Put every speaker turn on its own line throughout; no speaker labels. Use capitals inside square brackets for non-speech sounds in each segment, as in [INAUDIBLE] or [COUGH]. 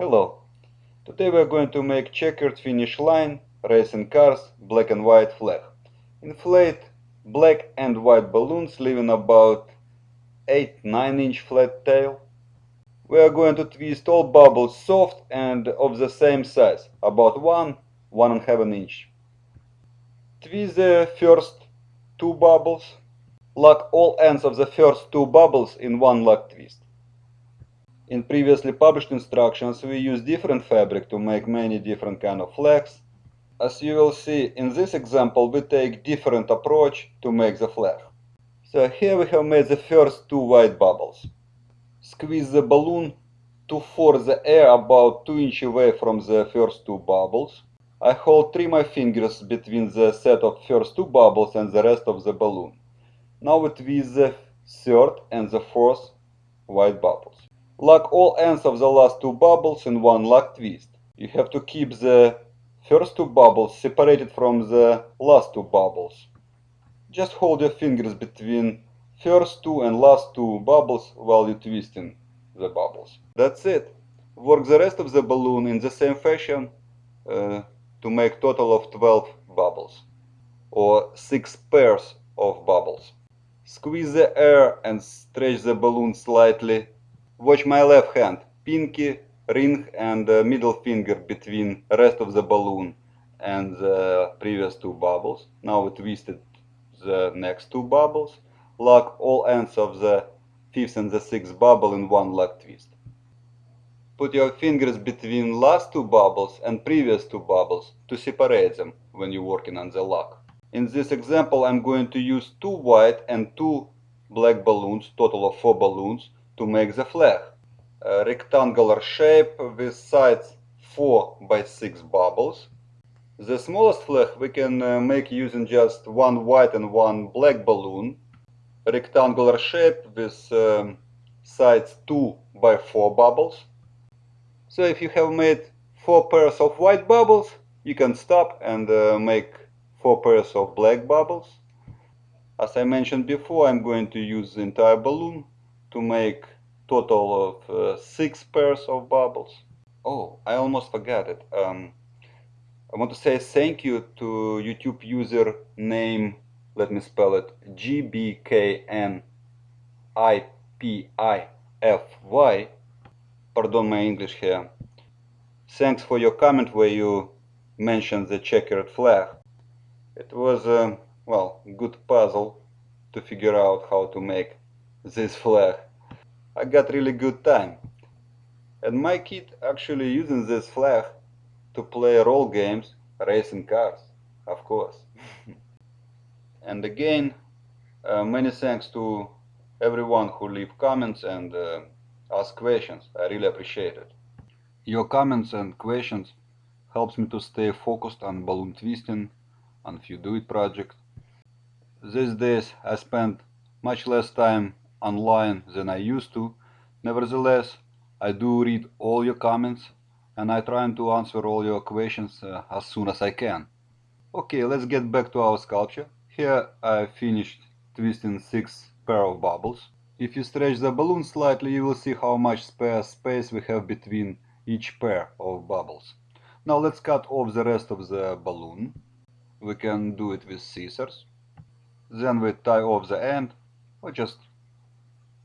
Hello. Today we are going to make checkered finish line, racing cars, black and white flag. Inflate black and white balloons leaving about 8-9 inch flat tail. We are going to twist all bubbles soft and of the same size, about 1, 1 and half an inch. Twist the first two bubbles. Lock all ends of the first two bubbles in one lock twist. In previously published instructions we use different fabric to make many different kind of flags. As you will see in this example we take different approach to make the flag. So here we have made the first two white bubbles. Squeeze the balloon to force the air about 2 inch away from the first two bubbles. I hold three my fingers between the set of first two bubbles and the rest of the balloon. Now we twist the third and the fourth white bubbles. Lock all ends of the last two bubbles in one lock twist. You have to keep the first two bubbles separated from the last two bubbles. Just hold your fingers between first two and last two bubbles while you're twisting the bubbles. That's it. Work the rest of the balloon in the same fashion uh, to make total of 12 bubbles or 6 pairs of bubbles. Squeeze the air and stretch the balloon slightly Watch my left hand, pinky, ring and uh, middle finger between rest of the balloon and the previous two bubbles. Now we twisted the next two bubbles. Lock all ends of the fifth and the sixth bubble in one lock twist. Put your fingers between last two bubbles and previous two bubbles to separate them when you're working on the lock. In this example I'm going to use two white and two black balloons, total of four balloons, to make the flag. A rectangular shape with sides 4 by 6 bubbles. The smallest flag we can uh, make using just one white and one black balloon. A rectangular shape with um, sides 2 by 4 bubbles. So if you have made 4 pairs of white bubbles, you can stop and uh, make 4 pairs of black bubbles. As I mentioned before, I'm going to use the entire balloon to make total of uh, six pairs of bubbles. Oh, I almost forgot it. Um, I want to say thank you to YouTube user name, let me spell it, GBKNIPIFY. Pardon my English here. Thanks for your comment where you mentioned the checkered flag. It was a, well, good puzzle to figure out how to make this flag. I got really good time. And my kid actually using this flag to play role games, racing cars, of course. [LAUGHS] and again, uh, many thanks to everyone who leave comments and uh, ask questions. I really appreciate it. Your comments and questions helps me to stay focused on balloon twisting, on few do it project. These days I spend much less time online than I used to. Nevertheless, I do read all your comments and I try to answer all your questions uh, as soon as I can. Okay, let's get back to our sculpture. Here I finished twisting six pair of bubbles. If you stretch the balloon slightly, you will see how much spare space we have between each pair of bubbles. Now let's cut off the rest of the balloon. We can do it with scissors. Then we tie off the end or just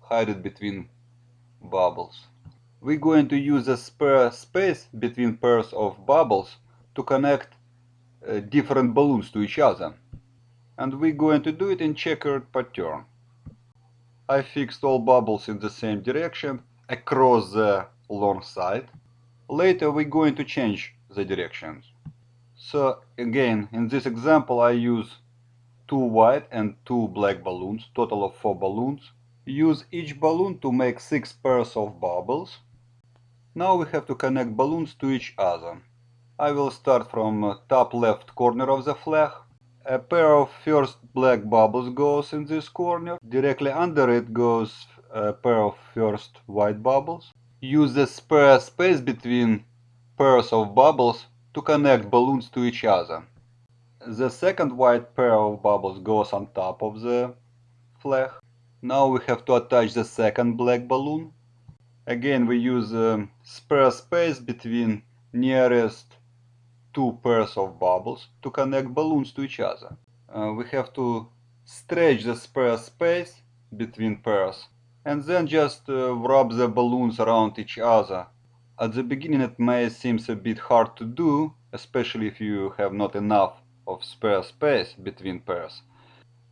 hide it between bubbles. We're going to use a spare space between pairs of bubbles to connect uh, different balloons to each other. And we're going to do it in checkered pattern. I fixed all bubbles in the same direction across the long side. Later we're going to change the directions. So again, in this example I use two white and two black balloons, total of four balloons. Use each balloon to make 6 pairs of bubbles. Now we have to connect balloons to each other. I will start from uh, top left corner of the flag. A pair of first black bubbles goes in this corner. Directly under it goes a pair of first white bubbles. Use the spare space between pairs of bubbles to connect balloons to each other. The second white pair of bubbles goes on top of the flag. Now we have to attach the second black balloon. Again, we use um, spare space between nearest two pairs of bubbles to connect balloons to each other. Uh, we have to stretch the spare space between pairs and then just uh, wrap the balloons around each other. At the beginning it may seem a bit hard to do, especially if you have not enough of spare space between pairs.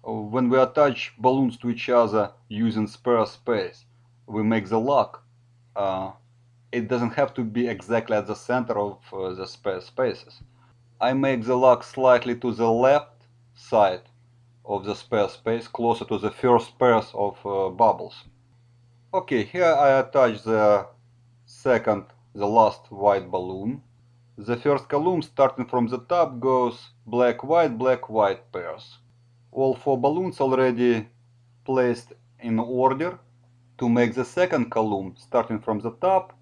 When we attach balloons to each other using spare space, we make the lock. Uh, it doesn't have to be exactly at the center of uh, the spare spaces. I make the lock slightly to the left side of the spare space, closer to the first pairs of uh, bubbles. Okay, here I attach the second, the last white balloon. The first column starting from the top goes black white black white pairs. All four balloons already placed in order. To make the second column starting from the top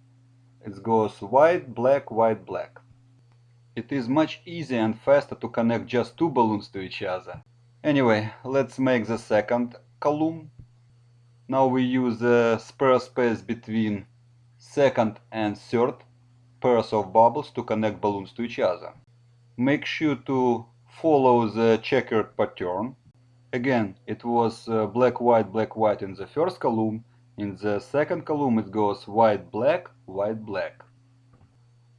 it goes white black white black. It is much easier and faster to connect just two balloons to each other. Anyway, let's make the second column. Now we use the spare space between second and third pairs of bubbles to connect balloons to each other. Make sure to follow the checkered pattern. Again, it was uh, black, white, black, white in the first column. In the second column it goes white, black, white, black.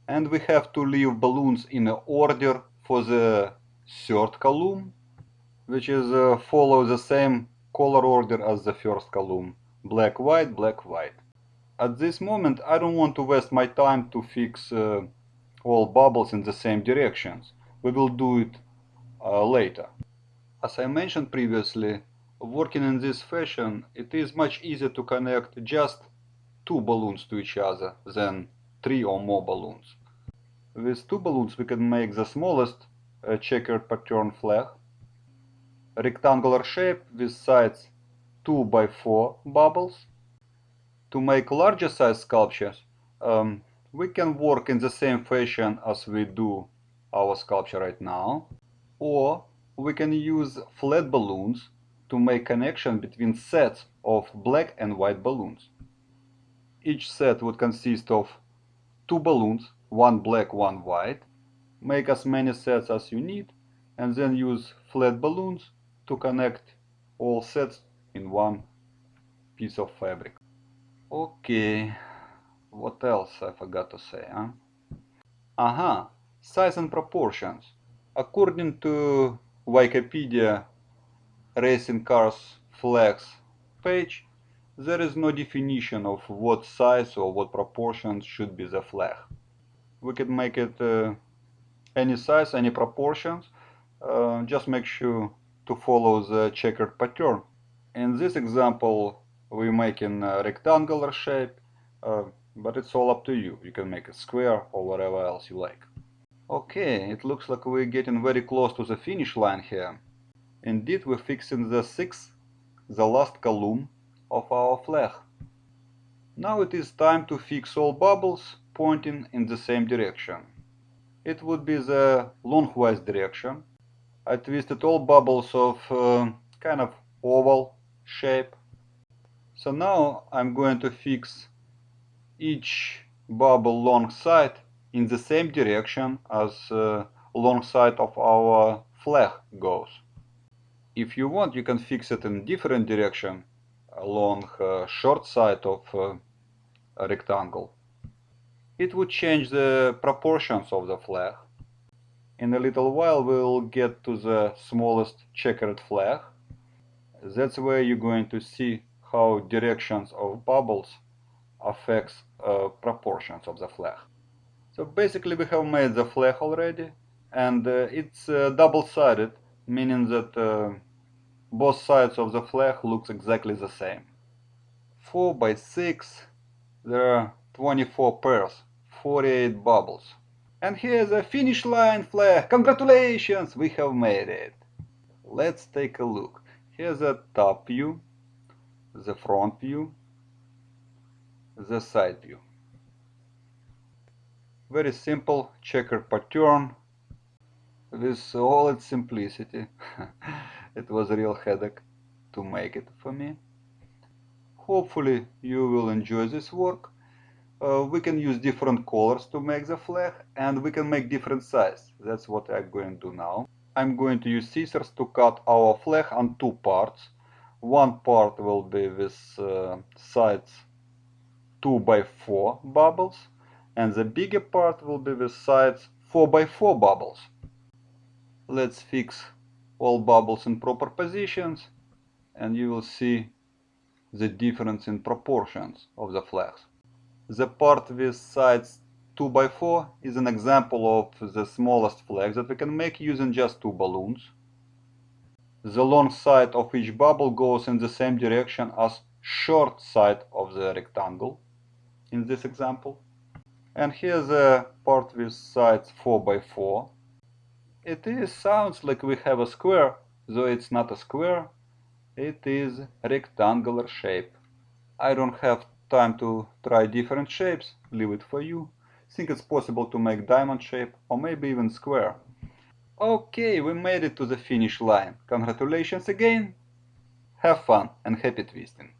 And we have to leave balloons in order for the third column, which is uh, follow the same color order as the first column. Black, white, black, white. At this moment I don't want to waste my time to fix uh, all bubbles in the same directions. We will do it uh, later. As I mentioned previously, working in this fashion, it is much easier to connect just two balloons to each other than three or more balloons. With two balloons we can make the smallest uh, checkered pattern flag, rectangular shape with sides 2 by 4 bubbles to make larger size sculptures, um, we can work in the same fashion as we do our sculpture right now, or we can use flat balloons to make connection between sets of black and white balloons. Each set would consist of two balloons, one black, one white. Make as many sets as you need and then use flat balloons to connect all sets in one piece of fabric. Okay, what else I forgot to say, huh? Aha, size and proportions. According to Wikipedia Racing Cars Flags page, there is no definition of what size or what proportions should be the flag. We can make it uh, any size, any proportions, uh, just make sure to follow the checkered pattern. In this example, we make in a rectangular shape, uh, but it's all up to you. You can make a square or whatever else you like. Okay, it looks like we're getting very close to the finish line here. Indeed, we're fixing the sixth, the last column of our flag. Now it is time to fix all bubbles pointing in the same direction. It would be the longwise direction. I twisted all bubbles of uh, kind of oval shape so now I'm going to fix each bubble long side in the same direction as uh, of our flag goes. If you want, you can fix it in different direction along uh, short side of uh, a rectangle. It would change the proportions of the flag. In a little while we'll get to the smallest checkered flag. That's where you're going to see how directions of bubbles affects uh, proportions of the flag. So basically we have made the flag already and uh, it's uh, double-sided, meaning that uh, both sides of the flag looks exactly the same. 4 by 6, there are 24 pairs, 48 bubbles. And here's a finish line flag, congratulations, we have made it. Let's take a look. Here's a top view the front view, the side view. Very simple checker pattern with all its simplicity. [LAUGHS] it was a real headache to make it for me. Hopefully you will enjoy this work uh, we can use different colors to make the flag and we can make different size. That's what I'm going to do now. I'm going to use scissors to cut our flag on two parts. One part will be with uh, sides 2 by 4 bubbles and the bigger part will be with sides 4 by 4 bubbles. Let's fix all bubbles in proper positions and you will see the difference in proportions of the flags. The part with sides 2 by 4 is an example of the smallest flag that we can make using just two balloons. The long side of each bubble goes in the same direction as short side of the rectangle in this example. And here's a part with sides 4 by 4 It is sounds like we have a square, though it's not a square, it is rectangular shape. I don't have time to try different shapes, leave it for you. Think it's possible to make diamond shape or maybe even square. Okay, we made it to the finish line. Congratulations again. Have fun and happy twisting.